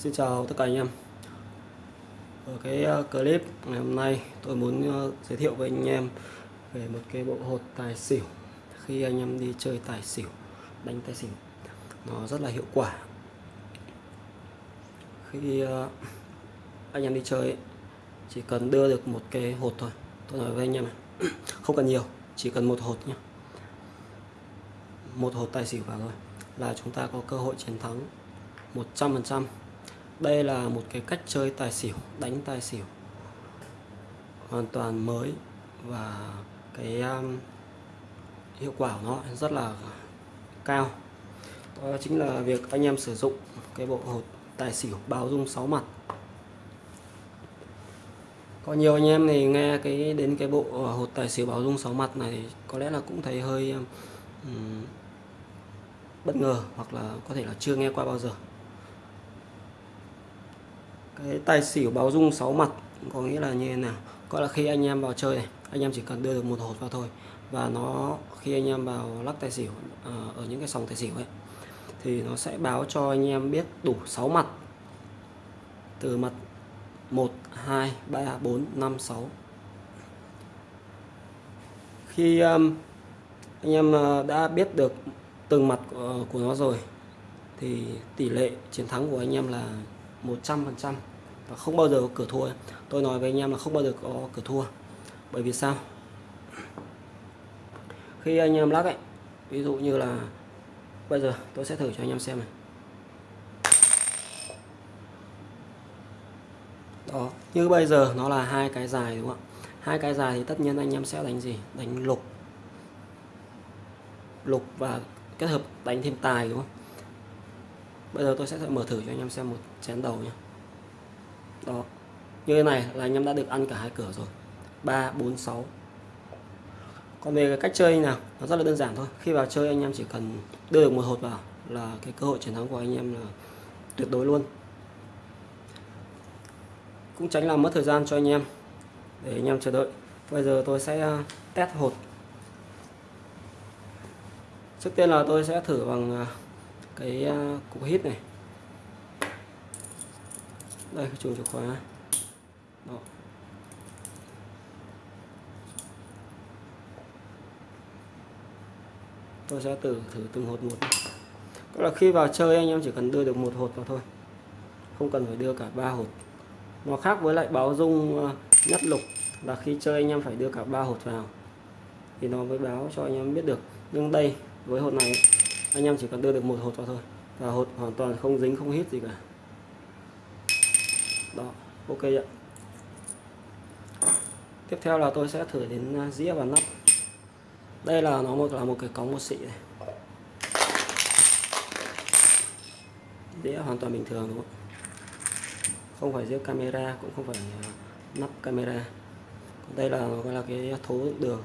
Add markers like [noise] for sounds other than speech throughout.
Xin chào tất cả anh em. Ở cái ờ, clip ngày hôm nay tôi muốn ờ, giới thiệu với anh em về một cái bộ hột tài xỉu. Khi anh em đi chơi tài xỉu, đánh tài xỉu, nó rất là hiệu quả. Khi ờ, anh em đi chơi chỉ cần đưa được một cái hột thôi. Tôi nói với anh em này, [clears throat] không cần nhiều, chỉ cần một hột nhé một hột tài xỉu vào thôi, là chúng ta có cơ hội chiến thắng 100% đây là một cái cách chơi tài xỉu đánh tài xỉu. Hoàn toàn mới và cái um, hiệu quả của nó rất là cao. Đó chính là việc anh em sử dụng cái bộ hột tài xỉu báo dung 6 mặt. Có nhiều anh em thì nghe cái đến cái bộ hột tài xỉu báo dung 6 mặt này có lẽ là cũng thấy hơi um, bất ngờ hoặc là có thể là chưa nghe qua bao giờ cái tài xỉu báo rung 6 mặt có nghĩa là như thế nào? Gọi là khi anh em vào chơi này anh em chỉ cần đưa được một hột vào thôi và nó khi anh em vào lắc tài xỉu à, ở những cái sòng tài xỉu ấy thì nó sẽ báo cho anh em biết đủ 6 mặt. Từ mặt 1 2 3 4 5 6 khi um, anh em à, đã biết được từng mặt của, của nó rồi thì tỷ lệ chiến thắng của anh em là 100% và không bao giờ có cửa thua. Tôi nói với anh em là không bao giờ có cửa thua. Bởi vì sao? Khi anh em lắc ấy, ví dụ như là bây giờ tôi sẽ thử cho anh em xem này. Đó, như bây giờ nó là hai cái dài đúng không ạ? Hai cái dài thì tất nhiên anh em sẽ đánh gì? Đánh lục. Lục và kết hợp đánh thêm tài đúng không? Bây giờ tôi sẽ mở thử cho anh em xem một chén đầu nhé đó. Như thế này là anh em đã được ăn cả hai cửa rồi. 3 4 6 còn về cái cách chơi nào, nó rất là đơn giản thôi. Khi vào chơi, anh em chỉ cần đưa được một hột vào là cái cơ hội chiến thắng của anh em là tuyệt đối luôn. Cũng tránh làm mất thời gian cho anh em để anh em chờ đợi. Bây giờ tôi sẽ à, test hột. Trước tiên là tôi sẽ thử bằng à, cái à, cục hít này đây chuồng chìa khóa. Đó. tôi sẽ thử thử từng hột một. Tức là khi vào chơi anh em chỉ cần đưa được một hột vào thôi. Không cần phải đưa cả ba hột. Nó khác với lại báo dung ờ, nhất lục là khi chơi anh em phải đưa cả ba hột vào. Thì nó mới báo cho anh em biết được. Nhưng đây, với hột này, anh em chỉ cần đưa được một hột vào thôi. Và hột hoàn toàn không dính, không hít gì cả đó, ok ạ. Tiếp theo là tôi sẽ thử đến à, dĩa và nắp. Đây là nó một, là một cái cống một xị này. Dĩa hoàn toàn bình thường, đúng không không phải dĩa camera, cũng không phải à, nắp camera. Còn đây là nó gọi là cái thố đường.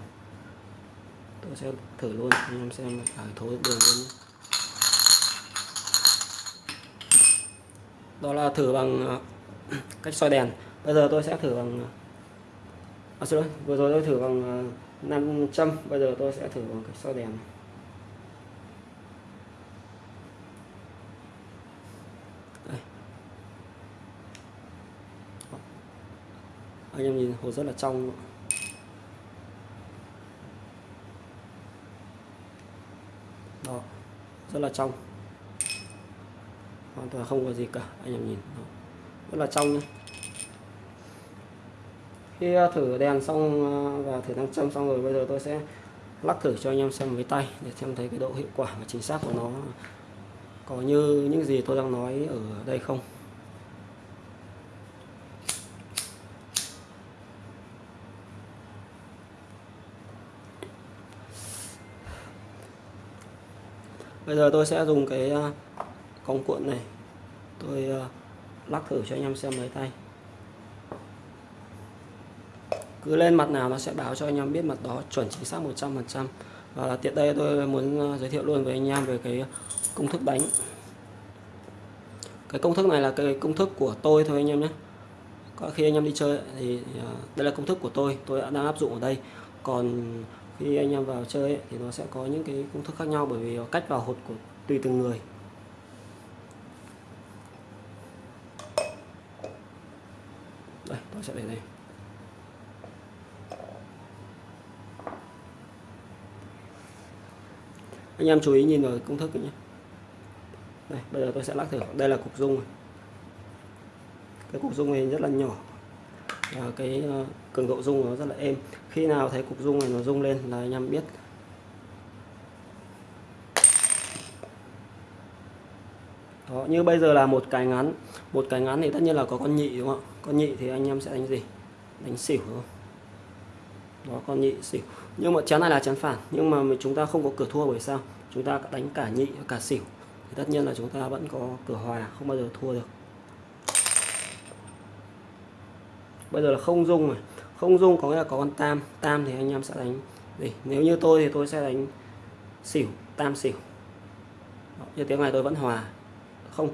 Tôi sẽ thử luôn, anh em xem cả thố đường luôn đó là thử bằng à, cách soi đèn. Bây giờ tôi sẽ thử bằng à, xin lỗi vừa rồi tôi thử bằng à, 500 bây giờ tôi sẽ thử bằng cách soi đèn. Đây. anh em nhìn hồ rất là trong đó rất là trong. Hoàn toàn không có gì cả anh em nhìn. Đó rất là trong nhé khi ờ, thử đèn xong ờ, và thử nam châm xong rồi, bây giờ tôi sẽ lắc thử cho anh em xem với tay để xem thấy cái độ hiệu quả và chính xác của nó. Có như những gì tôi đang nói ở đây không? Bây giờ tôi sẽ dùng cái ờ, cong cuộn này. Tôi lắc thử cho anh em xem lấy tay. Cứ lên mặt nào nó sẽ báo cho anh em biết mặt đó chuẩn chính xác 100% và tiện đây tôi muốn ờ, giới thiệu luôn với anh em về cái công thức đánh cái công thức này là cái công thức của tôi thôi anh em nhé. Có khi anh em đi chơi thì ờ, đây là công thức của tôi tôi đã đang áp dụng ở đây. Còn khi anh em vào chơi thì nó sẽ có những cái công thức khác nhau bởi vì cách vào hột của, tùy từng người tôi sẽ để đây. Anh em chú ý nhìn vào công thức nhé. Đây, bây giờ tôi sẽ lắc thử. Đây là cục dung cái cục dung này rất là nhỏ. Và cái ờ, cường độ dung nó rất là êm. Khi nào thấy cục dung này nó rung lên là anh em biết Đó, như bây giờ là một cái ngắn một cái ngắn thì tất nhiên là có con nhị đúng không ạ? Con nhị thì anh em sẽ đánh gì? Đánh xỉu đúng không? Đó con nhị xỉu. Nhưng mà chén này là chén phản nhưng mà chúng ta không có cửa thua bởi sao? Chúng ta đánh cả nhị cả xỉu. Thì tất nhiên là chúng ta vẫn có cửa hòa không bao giờ thua được. Bây giờ là không dung này. Không dung có nghĩa là có con tam tam thì anh em sẽ đánh gì? Nếu như tôi thì tôi sẽ đánh xỉu tam xỉu. Đó, như tiếng này tôi vẫn hòa không.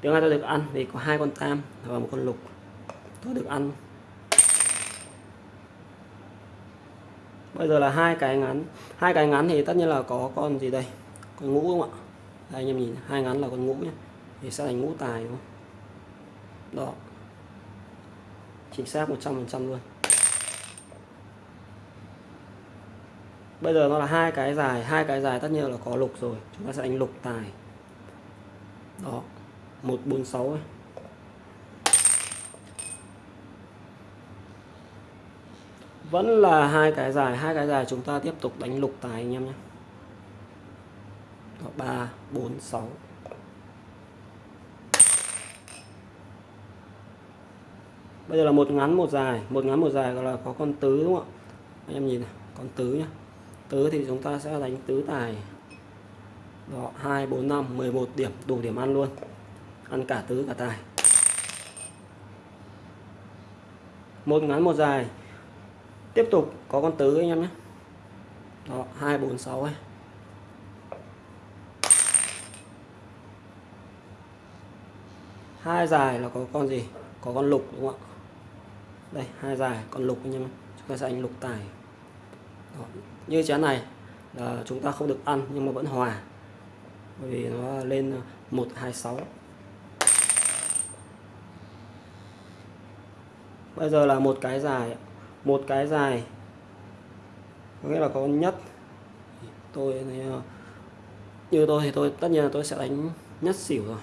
Tiếng này tôi được ăn vì có hai con tam và một con lục. Tôi được ăn. Bây giờ là hai cái ngắn. Hai cái ngắn thì tất nhiên là có con gì đây? Con ngũ không ạ? Đây, anh em nhìn hai ngắn là con ngũ nhé thì sẽ thành ngũ tài đúng không? Đó. Chính xác 100% luôn. Bây giờ nó là hai cái dài. Hai cái dài tất nhiên là có lục rồi. Chúng ta sẽ đánh lục tài đó 146 ấy. vẫn là hai cái dài hai cái dài chúng ta tiếp tục đánh lục tài anh em nhé. Đó, 3 4 6 bây giờ là một ngắn một dài. Một ngắn một dài gọi là có con tứ đúng không ạ? Anh em nhìn này con tứ nhá. Tứ thì chúng ta sẽ đánh tứ tài đó 2 4 5 11 điểm, đủ điểm ăn luôn. Ăn cả tứ, cả tài. Một ngắn, một dài. Tiếp tục, có con tứ anh em nhé. Đó 2 4 6 ấy. Hai dài là có con gì? Có con lục, đúng không ạ? Đây, hai dài, con lục anh em chúng ta sẽ đánh lục tài. Đó. như chén này là chúng ta không được ăn nhưng mà vẫn hòa bởi vì nó lên ờ, 126 bây giờ là một cái dài một cái dài, có nghĩa là có nhất. Tôi ờ, như tôi thì tôi, tất nhiên là tôi sẽ đánh nhất xỉu rồi.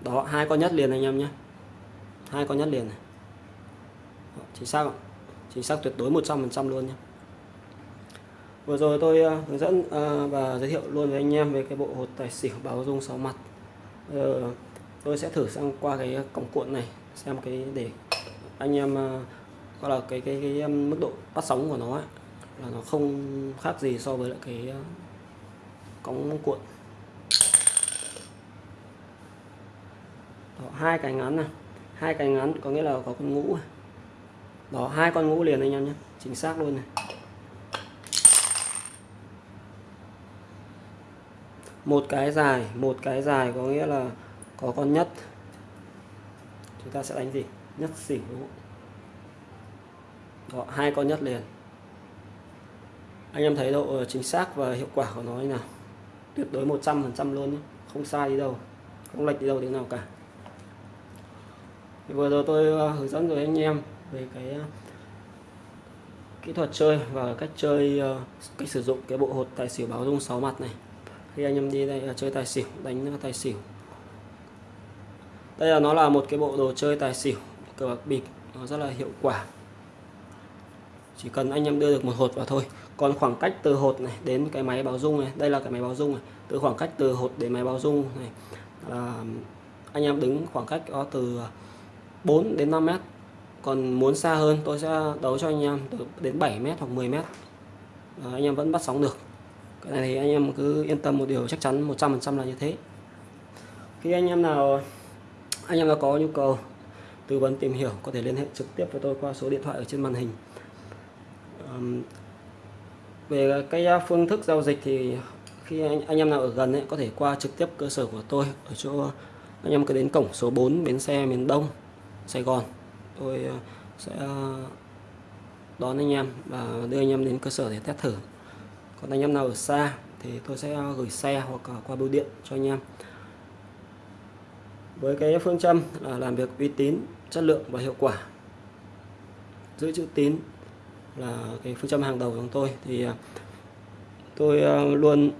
Đó, hai con nhất liền anh em nhé. Hai con nhất liền này. Chính xác chính xác tuyệt đối 100% luôn nhé vừa rồi tôi uh, hướng dẫn uh, và giới thiệu luôn với anh em về cái bộ hột tài xỉu báo dung 6 mặt. Giờ tôi sẽ thử sang qua cái cổng cuộn này xem cái để anh em uh, gọi là cái cái cái um, mức độ bắt sóng của nó ấy, là nó không khác gì so với lại cái uh, cống cuộn. Đó, hai cái ngắn này. Hai cái ngắn có nghĩa là có con ngũ đó hai con ngũ liền anh em nhé chính xác luôn này. Một cái dài một cái dài có nghĩa là có con nhất. Chúng ta sẽ đánh gì? Nhất xỉu đúng không? Đó, hai con nhất liền. Anh em thấy độ chính xác và hiệu quả của nó như nào? Tuyệt đối 100% luôn nhé. không sai đi đâu không lệch đi đâu thế nào cả. Thì vừa rồi tôi ờ, hướng dẫn rồi anh em về cái ờ, kỹ thuật chơi và cách chơi ờ, cách sử dụng cái bộ hột tài xỉu báo rung 6 mặt này khi anh em đi đây là chơi tài xỉu đánh à, tài xỉu. Đây là nó là một cái bộ đồ chơi tài xỉu cờ bạc bịp nó rất là hiệu quả. Chỉ cần anh em đưa được một hột vào thôi. Còn khoảng cách từ hột này đến cái máy báo dung này đây là cái máy báo dung này từ khoảng cách từ hột đến máy báo dung này là anh em đứng khoảng cách đó từ 4 đến 5 mét. Còn muốn xa hơn tôi sẽ đấu cho anh em từ đến 7 mét hoặc 10 mét. À, anh em vẫn bắt sóng được cái này thì anh em cứ yên tâm một điều chắc chắn 100% là như thế. Khi anh em nào anh em nào có nhu cầu tư vấn tìm hiểu có thể liên hệ trực tiếp với tôi qua số điện thoại ở trên màn hình. Um, về cái phương thức giao dịch thì khi anh, anh em nào ở gần ấy, có thể qua trực tiếp cơ sở của tôi ở chỗ anh em cứ đến cổng số 4 bến xe miền Đông Sài Gòn. Tôi ờ, sẽ đón anh em và đưa anh em đến cơ sở để test thử còn anh em nào ở xa thì tôi sẽ gửi xe hoặc qua bưu điện cho anh em. Với cái phương châm là làm việc uy tín, chất lượng và hiệu quả. Giữ chữ tín là cái phương châm hàng đầu của chúng tôi. Thì à, tôi à, luôn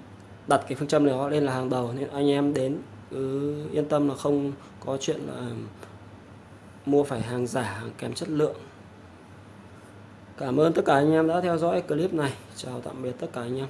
đặt cái phương châm đó lên là hàng đầu. Nên anh em đến cứ yên tâm là không có chuyện là mua phải hàng giả, hàng kém chất lượng cảm ơn tất cả anh em đã theo dõi clip này. Chào tạm biệt tất cả anh em.